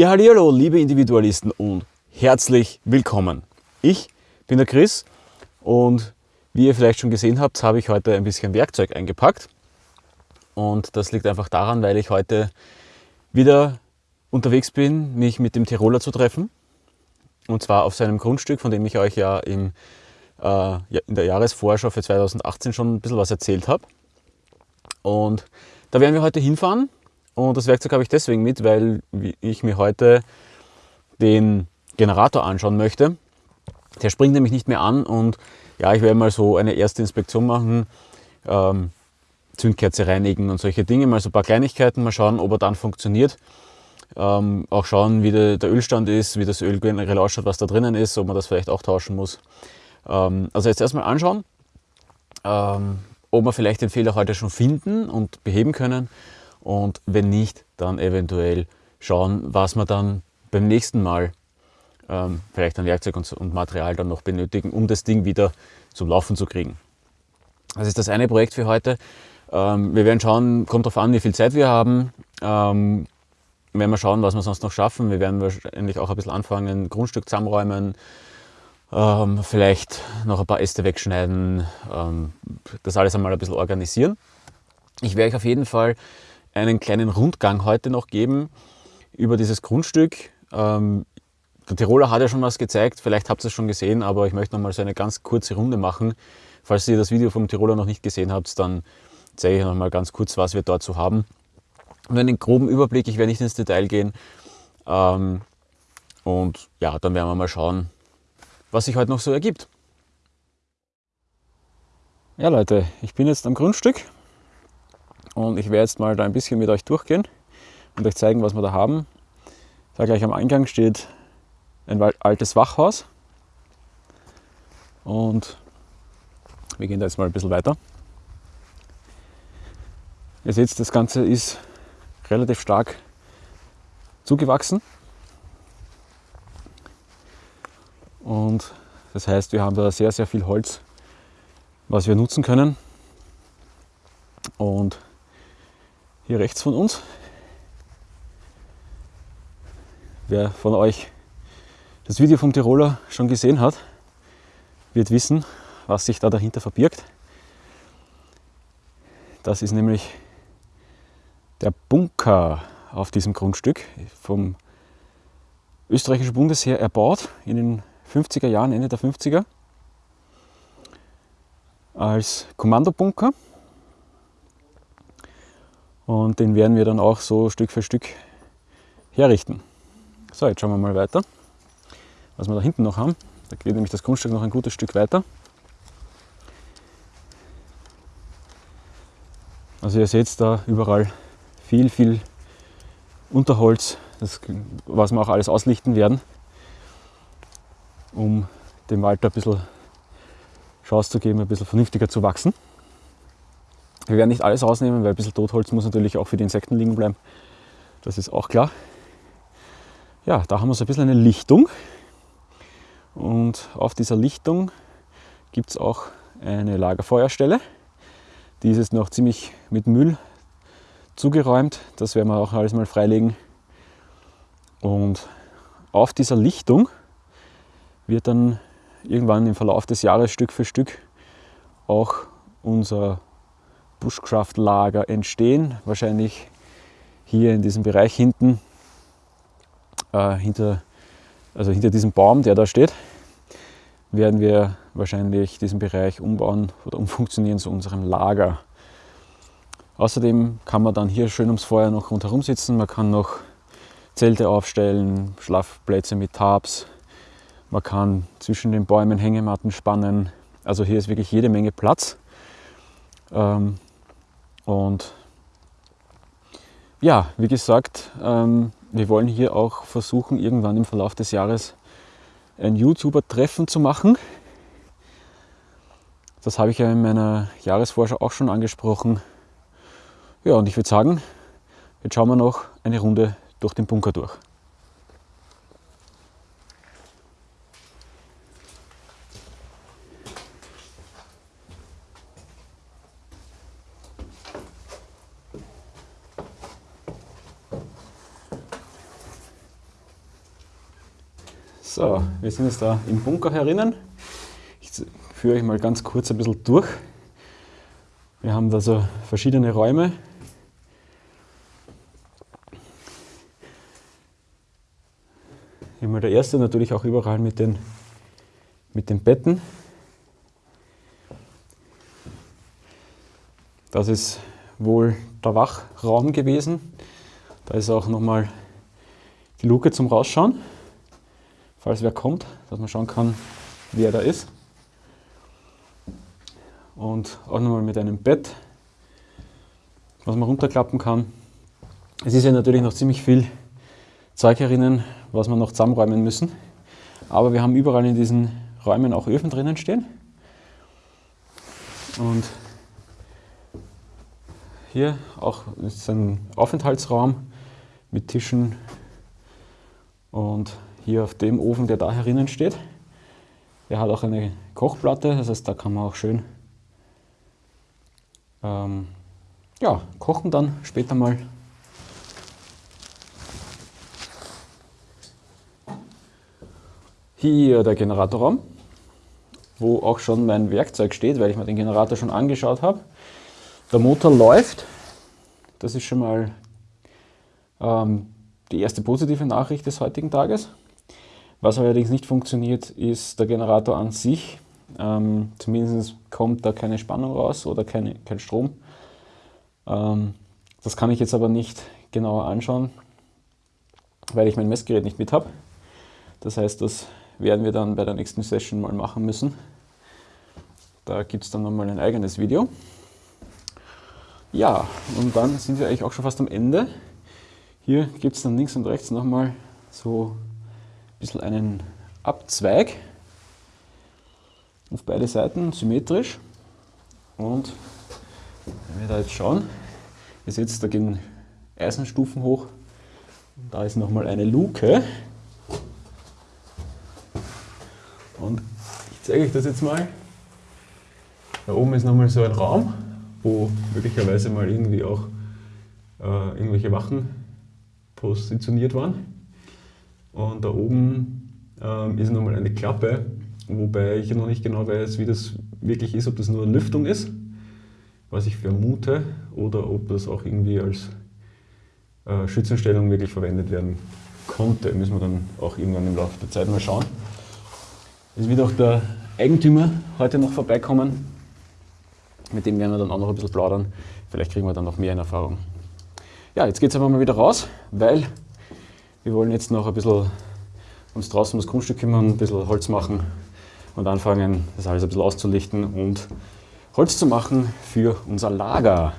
Ja, hallo, liebe Individualisten und herzlich willkommen. Ich bin der Chris und wie ihr vielleicht schon gesehen habt, habe ich heute ein bisschen Werkzeug eingepackt. Und das liegt einfach daran, weil ich heute wieder unterwegs bin, mich mit dem Tiroler zu treffen. Und zwar auf seinem Grundstück, von dem ich euch ja, im, äh, in der Jahresvorschau für 2018 schon ein bisschen was erzählt habe. Und da werden wir heute hinfahren. Und das Werkzeug habe ich deswegen mit, weil ich mir heute den Generator anschauen möchte. Der springt nämlich nicht mehr an und ja, ich werde mal so eine erste Inspektion machen, ähm, Zündkerze reinigen und solche Dinge, mal so ein paar Kleinigkeiten, mal schauen, ob er dann funktioniert. Ähm, auch schauen, wie der, der, Ölstand ist, wie das Öl generell ausschaut, was da drinnen ist, ob man das vielleicht auch tauschen muss. Ähm, also jetzt erstmal anschauen, ähm, ob wir vielleicht den Fehler heute schon finden und beheben können und wenn nicht, dann eventuell schauen, was wir dann beim nächsten Mal ähm, vielleicht an Werkzeug und, und, Material dann noch benötigen, um das Ding wieder zum Laufen zu kriegen. Das ist das eine Projekt für heute. Ähm, wir werden schauen, kommt darauf an, wie viel Zeit wir haben. Ähm, werden wir schauen, was wir sonst noch schaffen. Wir werden wahrscheinlich auch ein bisschen anfangen, Grundstück zusammenräumen, ähm, vielleicht noch ein paar Äste wegschneiden, ähm, das alles einmal ein bisschen organisieren. Ich werde euch auf jeden Fall einen kleinen Rundgang heute noch geben über dieses Grundstück. Ähm, der Tiroler hat ja schon was gezeigt, vielleicht habt ihr es schon gesehen, aber ich möchte noch mal so eine ganz kurze Runde machen. Falls ihr das Video vom Tiroler noch nicht gesehen habt, dann zeige ich noch mal ganz kurz, was wir dort so haben. Und einen groben Überblick, ich werde nicht ins Detail gehen. Ähm, und ja, dann werden wir mal schauen, was sich heute noch so ergibt. Ja Leute, ich bin jetzt am Grundstück und ich werde jetzt mal da ein bisschen mit euch durchgehen und euch zeigen, was wir da haben. Da gleich am Eingang steht ein altes Wachhaus und wir gehen da jetzt mal ein bisschen weiter. Ihr seht, das Ganze ist relativ stark zugewachsen und das heißt, wir haben da sehr, sehr viel Holz, was wir nutzen können und hier rechts von uns. Wer von euch das Video vom Tiroler schon gesehen hat, wird wissen, was sich da dahinter verbirgt. Das ist nämlich der Bunker auf diesem Grundstück vom österreichischen Bundesheer erbaut in den 50er Jahren, Ende der 50er, als Kommandobunker. Und den werden wir dann auch so Stück für Stück herrichten. So, jetzt schauen wir mal weiter, was wir da hinten noch haben. Da geht nämlich das Grundstück noch ein gutes Stück weiter. Also ihr seht da überall viel, viel Unterholz, das, was wir auch alles auslichten werden, um dem Wald ein bisschen Chance zu geben, ein bisschen vernünftiger zu wachsen. Wir werden nicht alles rausnehmen, weil ein bisschen Totholz muss natürlich auch für die Insekten liegen bleiben. Das ist auch klar. Ja, da haben wir so ein bisschen eine Lichtung. Und auf dieser Lichtung gibt es auch eine Lagerfeuerstelle. Die ist jetzt noch ziemlich mit Müll zugeräumt. Das werden wir auch alles mal freilegen. Und auf dieser Lichtung wird dann irgendwann im Verlauf des Jahres Stück für Stück auch unser Bushcraft-Lager entstehen. Wahrscheinlich hier in diesem Bereich hinten, äh, hinter, also hinter diesem Baum, der da steht, werden wir wahrscheinlich diesen Bereich umbauen oder umfunktionieren zu unserem Lager. Außerdem kann man dann hier schön ums Feuer noch rundherum sitzen. Man kann noch Zelte aufstellen, Schlafplätze mit Tabs. Man kann zwischen den Bäumen Hängematten spannen. Also hier ist wirklich jede Menge Platz. Ähm, und ja, wie gesagt, ähm, wir wollen hier auch versuchen, irgendwann im Verlauf des Jahres ein YouTuber-Treffen zu machen. Das habe ich ja in meiner Jahresvorschau auch schon angesprochen. Ja, und ich würde sagen, jetzt schauen wir noch eine Runde durch den Bunker durch. So, wir sind jetzt da im Bunker herinnen. Ich führe euch mal ganz kurz ein bisschen durch. Wir haben da so verschiedene Räume. Mal der erste, natürlich auch überall mit den, mit den Betten. Das ist wohl der Wachraum gewesen. Da ist auch nochmal die Luke zum Rausschauen, falls wer kommt, dass man schauen kann, wer da ist. Und auch nochmal mit einem Bett, was man runterklappen kann. Es ist ja natürlich noch ziemlich viel Zeug herinnen, was wir noch zusammenräumen müssen. Aber wir haben überall in diesen Räumen auch Öfen drinnen stehen. Und hier auch ist ein Aufenthaltsraum mit Tischen und hier auf dem Ofen, der da herinnen steht. Der hat auch eine Kochplatte, das heißt, da kann man auch schön ähm, ja, kochen dann später mal. Hier der Generatorraum, wo auch schon mein Werkzeug steht, weil ich mir den Generator schon angeschaut habe. Der Motor läuft, das ist schon mal ähm, die erste positive Nachricht des heutigen Tages. Was allerdings nicht funktioniert, ist der Generator an sich. Ähm, zumindest kommt da keine Spannung raus oder keine, kein Strom. Ähm, das kann ich jetzt aber nicht genauer anschauen, weil ich mein Messgerät nicht mit habe. Das heißt, das werden wir dann bei der nächsten Session mal machen müssen. Da gibt es dann nochmal ein eigenes Video. Ja, und dann sind wir eigentlich auch schon fast am Ende. Hier gibt es dann links und rechts nochmal so bisschen einen Abzweig auf beide Seiten, symmetrisch. Und wenn wir da jetzt schauen, ihr seht, da gehen Eisenstufen hoch. Da ist nochmal eine Luke. Und ich zeige euch das jetzt mal. Da oben ist nochmal so ein Raum, wo möglicherweise mal irgendwie auch äh, irgendwelche Wachen positioniert waren. Und da oben ähm, ist nochmal eine Klappe, wobei ich noch nicht genau weiß, wie das wirklich ist, ob das nur eine Lüftung ist, was ich vermute, oder ob das auch irgendwie als äh, Schützenstellung wirklich verwendet werden konnte. Müssen wir dann auch irgendwann im Laufe der Zeit mal schauen. Es wird auch der Eigentümer heute noch vorbeikommen. Mit dem werden wir dann auch noch ein bisschen plaudern. Vielleicht kriegen wir dann noch mehr in Erfahrung. Ja, jetzt geht es aber mal wieder raus, weil wir wollen jetzt noch ein bisschen uns draußen das Grundstück kümmern, ein bisschen Holz machen und anfangen, das alles ein bisschen auszulichten und Holz zu machen für unser Lager.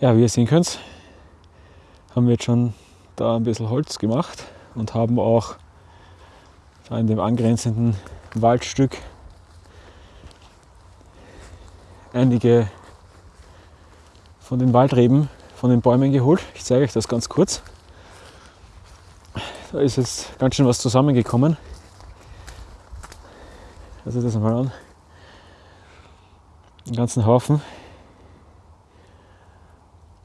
Ja, wie ihr sehen könnt, haben wir jetzt schon da ein bisschen Holz gemacht und haben auch in dem angrenzenden Waldstück einige von den Waldreben von den Bäumen geholt. Ich zeige euch das ganz kurz. Da ist jetzt ganz schön was zusammengekommen. Also das mal an. Den ganzen Haufen.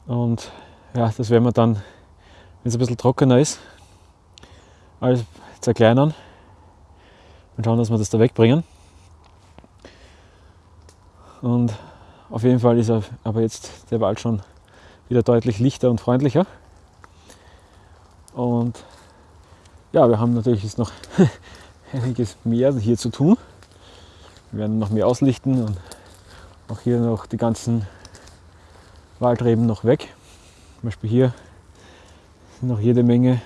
Und ja, das werden wir dann, wenn es ein bisschen trockener ist, alles zerkleinern und schauen, dass wir das da wegbringen. Und auf jeden Fall ist aber jetzt der Wald schon wieder deutlich lichter und freundlicher. Und ja, wir haben natürlich jetzt noch einiges mehr hier zu tun. Wir werden noch mehr auslichten und auch hier noch die ganzen Waldreben noch weg. Zum Beispiel hier sind noch jede Menge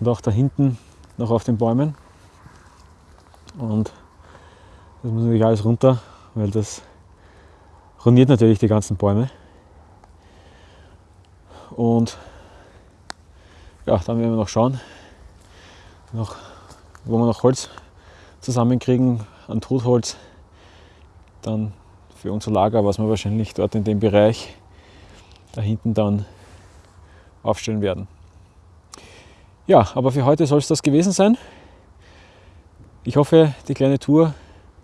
und auch da hinten noch auf den Bäumen. Und das muss natürlich alles runter weil das ruiniert natürlich die ganzen Bäume. Und ja, dann werden wir noch schauen, noch, wo wir noch Holz zusammenkriegen an Totholz. Dann für unser Lager, was wir wahrscheinlich dort in dem Bereich da hinten dann aufstellen werden. Ja, aber für heute soll es das gewesen sein. Ich hoffe, die kleine Tour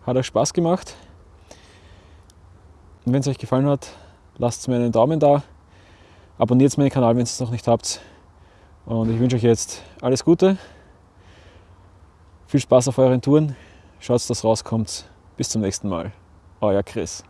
hat euch Spaß gemacht. Und wenn es euch gefallen hat, lasst mir einen Daumen da. Abonniert meinen Kanal, wenn ihr es noch nicht habt. Und ich wünsche euch jetzt alles Gute. Viel Spaß auf euren Touren. Schaut, dass rauskommt. Bis zum nächsten Mal. Euer Chris.